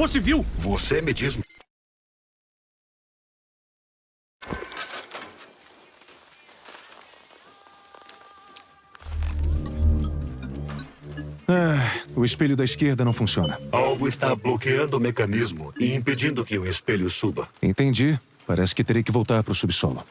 robô civil. Você me diz... Ah, o espelho da esquerda não funciona. Algo está bloqueando o mecanismo e impedindo que o espelho suba. Entendi. Parece que terei que voltar para o subsolo.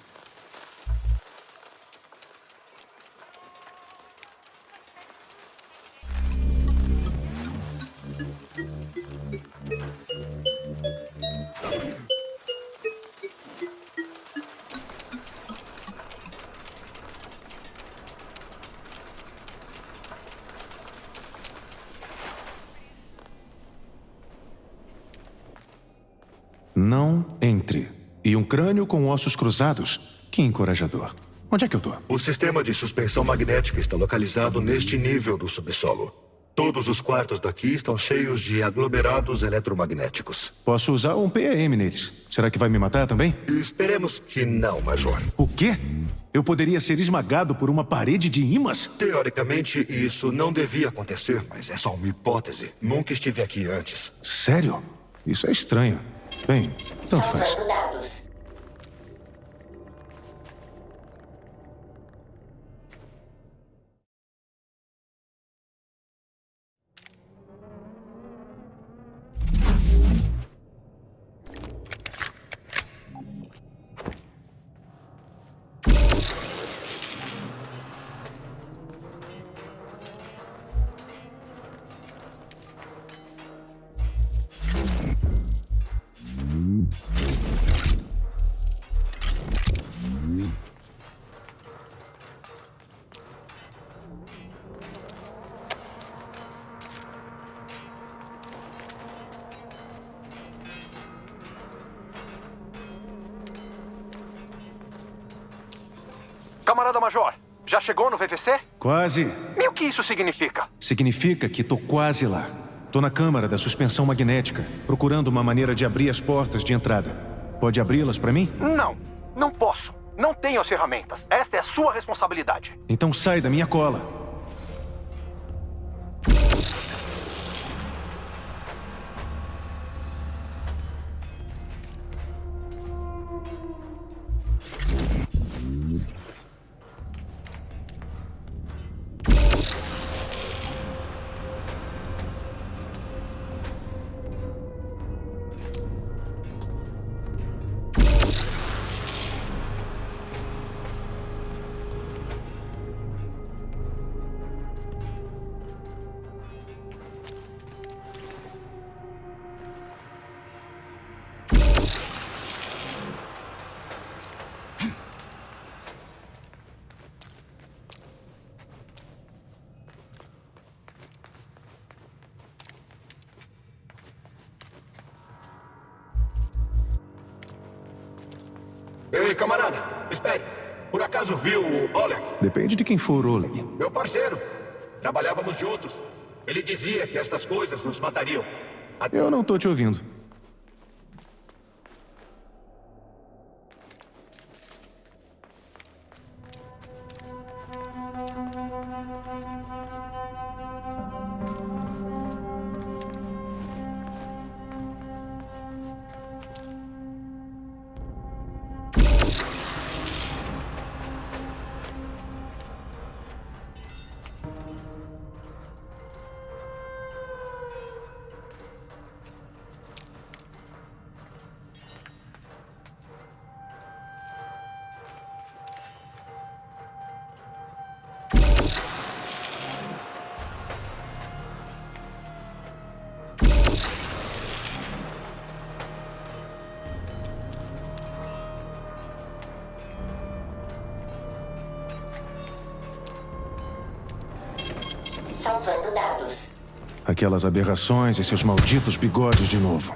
Crânio com ossos cruzados. Que encorajador. Onde é que eu tô? O sistema de suspensão magnética está localizado neste nível do subsolo. Todos os quartos daqui estão cheios de aglomerados eletromagnéticos. Posso usar um PAM neles. Será que vai me matar também? Esperemos que não, Major. O quê? Eu poderia ser esmagado por uma parede de imãs? Teoricamente, isso não devia acontecer, mas é só uma hipótese. Nunca estive aqui antes. Sério? Isso é estranho. Bem, tanto faz. Dados. Camarada Major, já chegou no VVC? Quase. E o que isso significa? Significa que tô quase lá. Tô na câmara da suspensão magnética, procurando uma maneira de abrir as portas de entrada. Pode abri-las para mim? Não, não posso. Não tenho as ferramentas. Esta é a sua responsabilidade. Então sai da minha cola. Camarada, espere. Por acaso viu o Oleg? Depende de quem for Oleg. Meu parceiro. Trabalhávamos juntos. Ele dizia que estas coisas nos matariam. Eu não tô te ouvindo. Salvando dados. Aquelas aberrações e seus malditos bigodes de novo.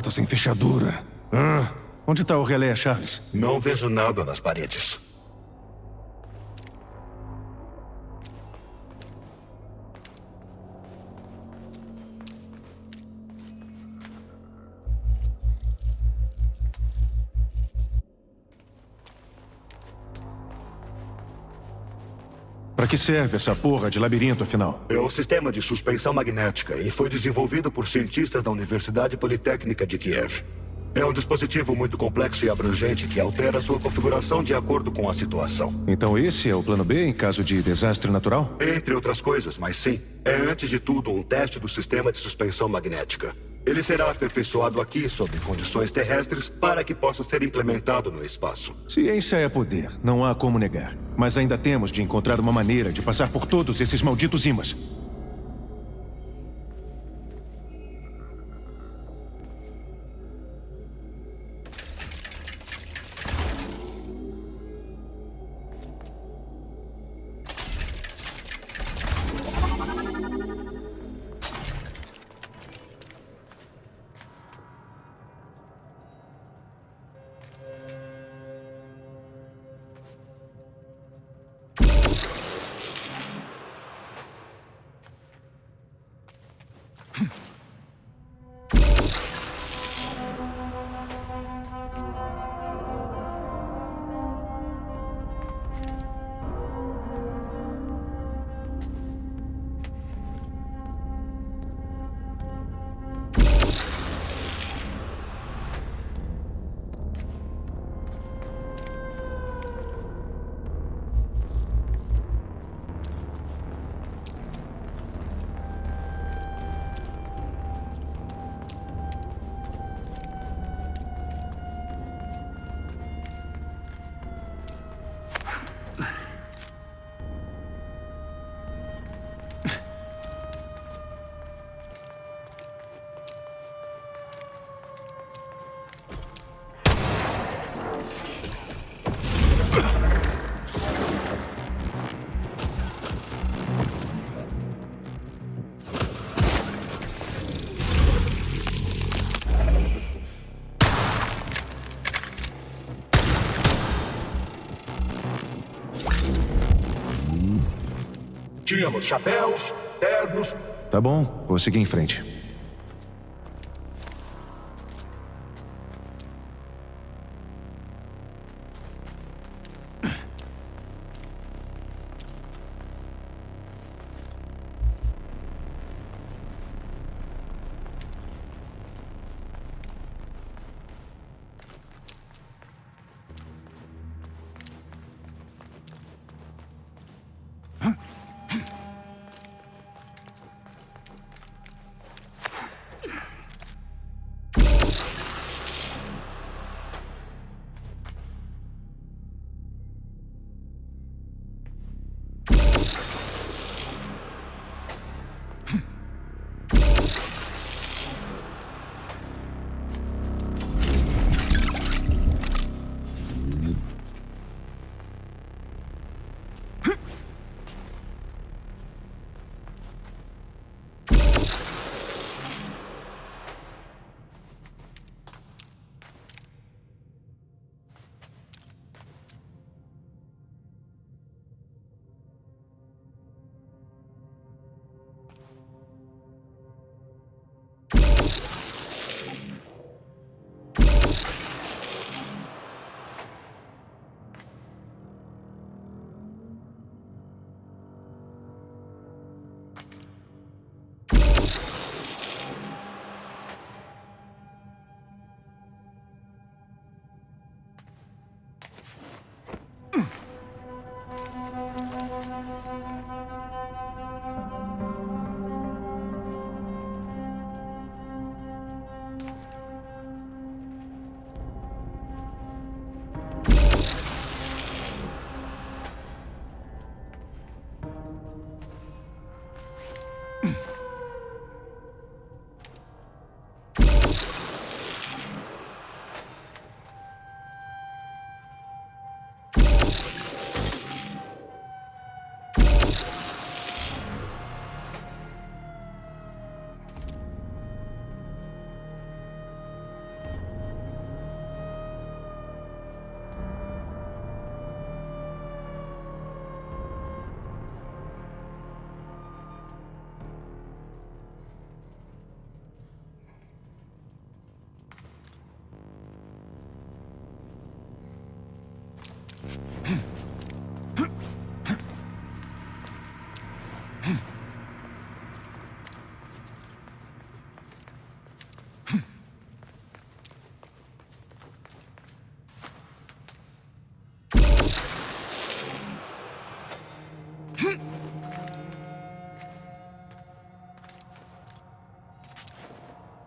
Porta sem fechadura. Ah, onde está o relé, Charles? Não vejo nada nas paredes. Para que serve essa porra de labirinto, afinal? É um sistema de suspensão magnética e foi desenvolvido por cientistas da Universidade Politécnica de Kiev. É um dispositivo muito complexo e abrangente que altera sua configuração de acordo com a situação. Então esse é o plano B em caso de desastre natural? Entre outras coisas, mas sim, é antes de tudo um teste do sistema de suspensão magnética. Ele será aperfeiçoado aqui sob condições terrestres para que possa ser implementado no espaço. Ciência é poder, não há como negar. Mas ainda temos de encontrar uma maneira de passar por todos esses malditos imãs. Tínhamos chapéus, ternos. Tá bom, vou seguir em frente.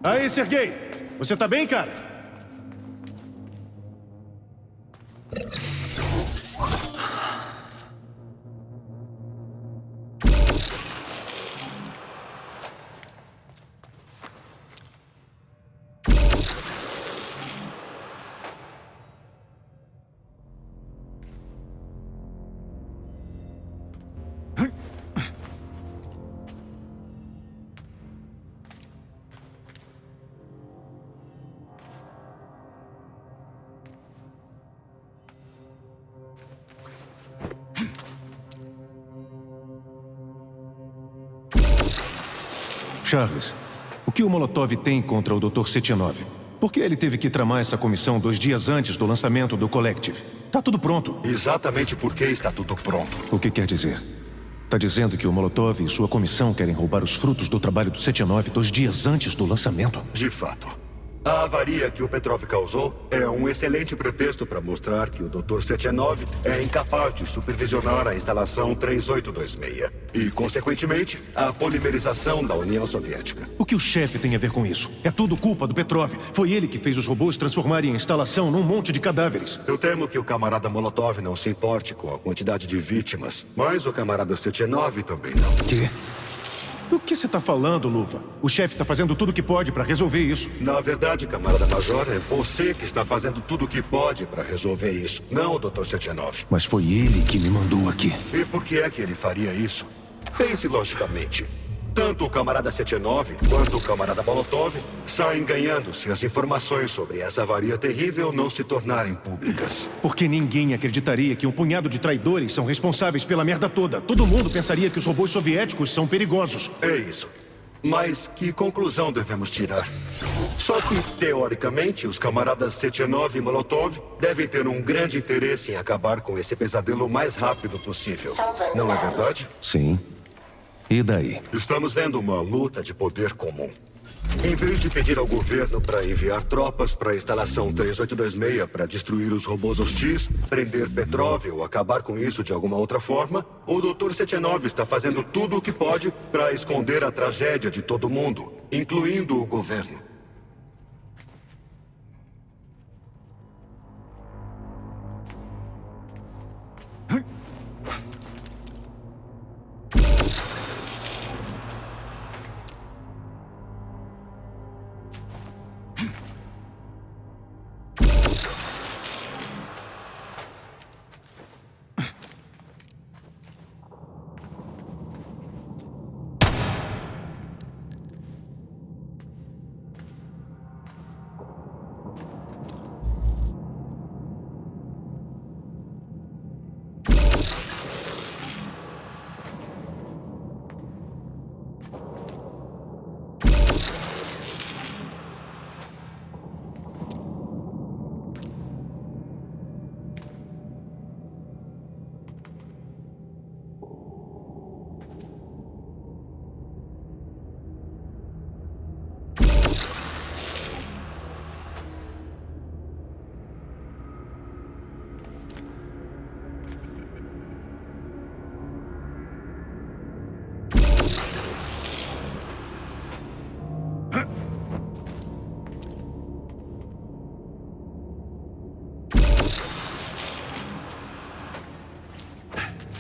Aí, Sergei! Você tá bem, cara? Charles, o que o Molotov tem contra o Dr. Setinov? Por que ele teve que tramar essa comissão dois dias antes do lançamento do Collective? Tá tudo pronto. Exatamente porque está tudo pronto. O que quer dizer? Tá dizendo que o Molotov e sua comissão querem roubar os frutos do trabalho do 79 dois dias antes do lançamento? De fato. A avaria que o Petrov causou é um excelente pretexto para mostrar que o Dr. 79 é incapaz de supervisionar a instalação 3826 e, consequentemente, a polimerização da União Soviética. O que o chefe tem a ver com isso? É tudo culpa do Petrov. Foi ele que fez os robôs transformarem a instalação num monte de cadáveres. Eu temo que o camarada Molotov não se importe com a quantidade de vítimas, mas o camarada 79 também não. Quê? Do que você está falando, Luva? O chefe está fazendo tudo o que pode para resolver isso. Na verdade, camarada Major, é você que está fazendo tudo o que pode para resolver isso, não o Dr. 79. Mas foi ele que me mandou aqui. E por que é que ele faria isso? Pense logicamente. Tanto o camarada 79 quanto o camarada Molotov saem ganhando se as informações sobre essa avaria terrível não se tornarem públicas. Porque ninguém acreditaria que um punhado de traidores são responsáveis pela merda toda. Todo mundo pensaria que os robôs soviéticos são perigosos. É isso. Mas que conclusão devemos tirar? Só que, teoricamente, os camaradas 79 e Molotov devem ter um grande interesse em acabar com esse pesadelo o mais rápido possível. Não é verdade? Sim. E daí? Estamos vendo uma luta de poder comum. Em vez de pedir ao governo para enviar tropas para a instalação 3826 para destruir os robôs hostis, prender Petrov ou acabar com isso de alguma outra forma, o Dr. 79 está fazendo tudo o que pode para esconder a tragédia de todo mundo, incluindo o governo.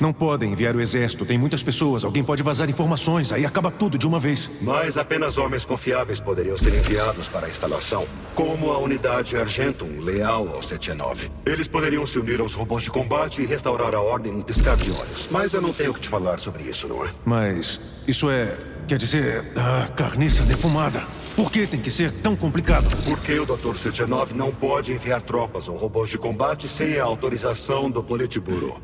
Não podem enviar o exército. Tem muitas pessoas. Alguém pode vazar informações. Aí acaba tudo de uma vez. Mas apenas homens confiáveis poderiam ser enviados para a instalação. Como a unidade Argentum, leal ao 79. Eles poderiam se unir aos robôs de combate e restaurar a ordem num piscar de olhos. Mas eu não tenho que te falar sobre isso, não é? Mas isso é... Quer dizer, a carniça defumada. Por que tem que ser tão complicado? Porque o Dr. 79 não pode enviar tropas ou robôs de combate sem a autorização do Politburo.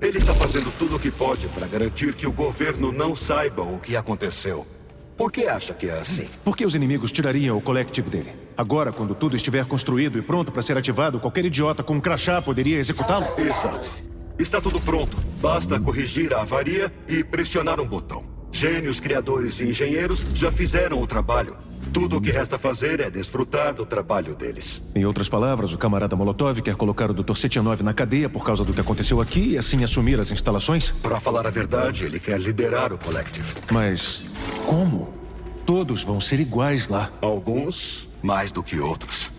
Ele está fazendo tudo o que pode para garantir que o governo não saiba o que aconteceu. Por que acha que é assim? Porque os inimigos tirariam o Collective dele. Agora, quando tudo estiver construído e pronto para ser ativado, qualquer idiota com um crachá poderia executá-lo? Exato. Está tudo pronto. Basta corrigir a avaria e pressionar um botão. Gênios, criadores e engenheiros já fizeram o trabalho. Tudo o que resta fazer é desfrutar do trabalho deles. Em outras palavras, o camarada Molotov quer colocar o Dr. Setinov na cadeia por causa do que aconteceu aqui e assim assumir as instalações? Para falar a verdade, ele quer liderar o Collective. Mas como? Todos vão ser iguais lá. Alguns mais do que outros.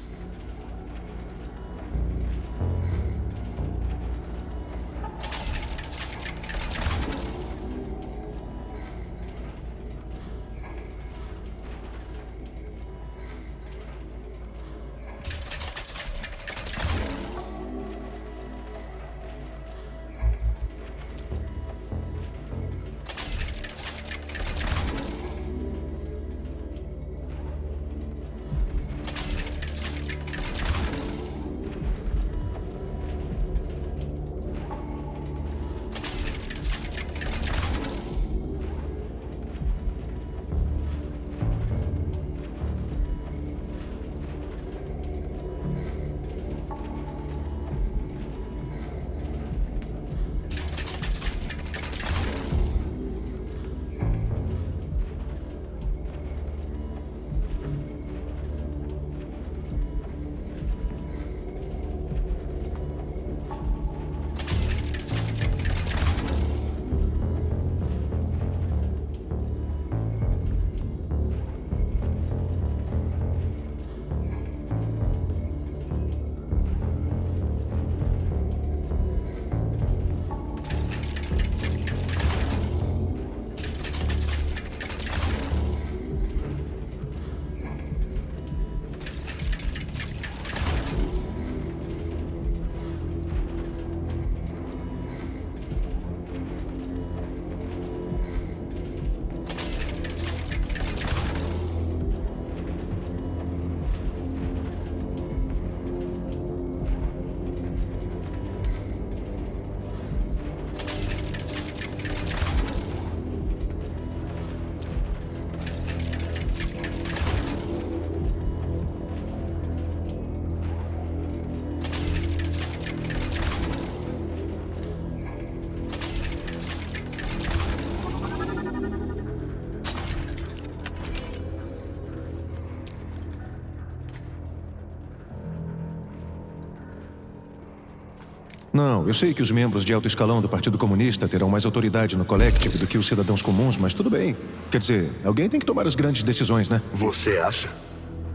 Não, eu sei que os membros de alto escalão do Partido Comunista terão mais autoridade no Collective do que os cidadãos comuns, mas tudo bem. Quer dizer, alguém tem que tomar as grandes decisões, né? Você acha?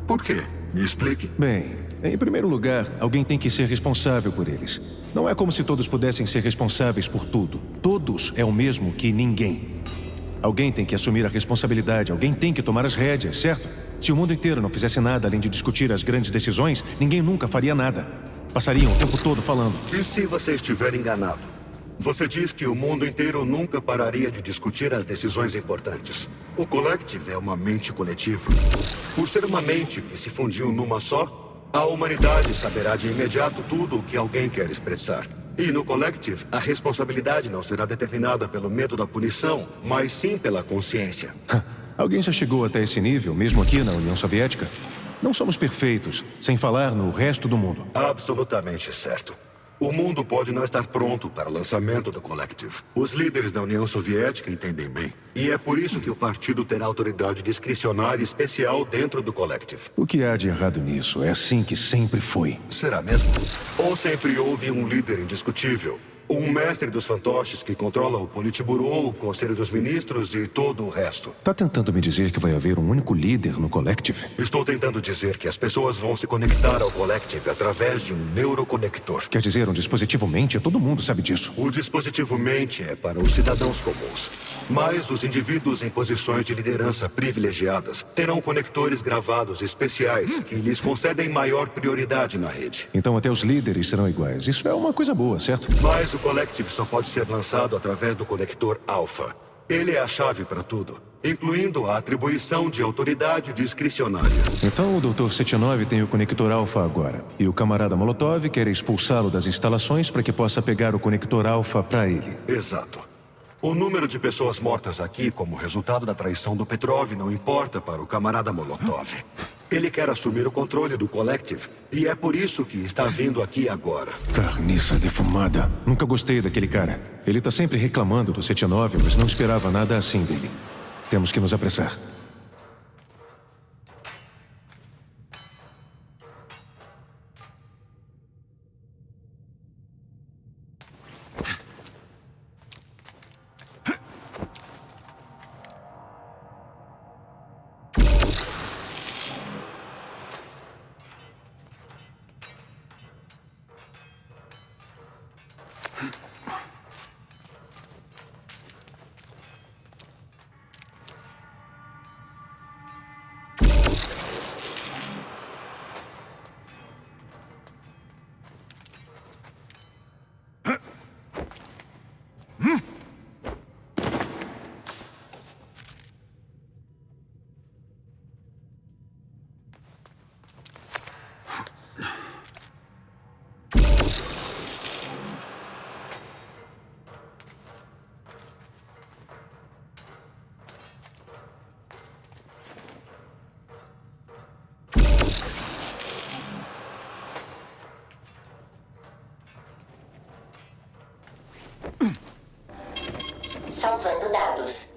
Por quê? Me explique. Bem, em primeiro lugar, alguém tem que ser responsável por eles. Não é como se todos pudessem ser responsáveis por tudo. Todos é o mesmo que ninguém. Alguém tem que assumir a responsabilidade, alguém tem que tomar as rédeas, certo? Se o mundo inteiro não fizesse nada além de discutir as grandes decisões, ninguém nunca faria nada. Passariam o tempo todo falando. E se você estiver enganado? Você diz que o mundo inteiro nunca pararia de discutir as decisões importantes. O Collective é uma mente coletiva. Por ser uma mente que se fundiu numa só, a humanidade saberá de imediato tudo o que alguém quer expressar. E no Collective, a responsabilidade não será determinada pelo medo da punição, mas sim pela consciência. Alguém já chegou até esse nível, mesmo aqui na União Soviética? Não somos perfeitos, sem falar no resto do mundo. Absolutamente certo. O mundo pode não estar pronto para o lançamento do Collective. Os líderes da União Soviética entendem bem. E é por isso que o partido terá autoridade discricionária especial dentro do Collective. O que há de errado nisso? É assim que sempre foi. Será mesmo? Ou sempre houve um líder indiscutível? Um mestre dos fantoches que controla o Politburo, o Conselho dos Ministros e todo o resto. Tá tentando me dizer que vai haver um único líder no Collective? Estou tentando dizer que as pessoas vão se conectar ao Collective através de um neuroconector. Quer dizer, um dispositivo mente? Todo mundo sabe disso. O dispositivo mente é para os cidadãos comuns. Mas os indivíduos em posições de liderança privilegiadas terão conectores gravados especiais que lhes concedem maior prioridade na rede. Então até os líderes serão iguais. Isso é uma coisa boa, certo? Mas o Collective só pode ser lançado através do conector Alpha. Ele é a chave para tudo, incluindo a atribuição de autoridade discricionária. Então o Dr. 79 tem o conector alfa agora. E o camarada Molotov quer expulsá-lo das instalações para que possa pegar o conector alfa para ele. Exato. O número de pessoas mortas aqui como resultado da traição do Petrov não importa para o camarada Molotov. Ele quer assumir o controle do Collective e é por isso que está vindo aqui agora. Carniça defumada. Nunca gostei daquele cara. Ele tá sempre reclamando do 79, mas não esperava nada assim dele. Temos que nos apressar. Salvando dados.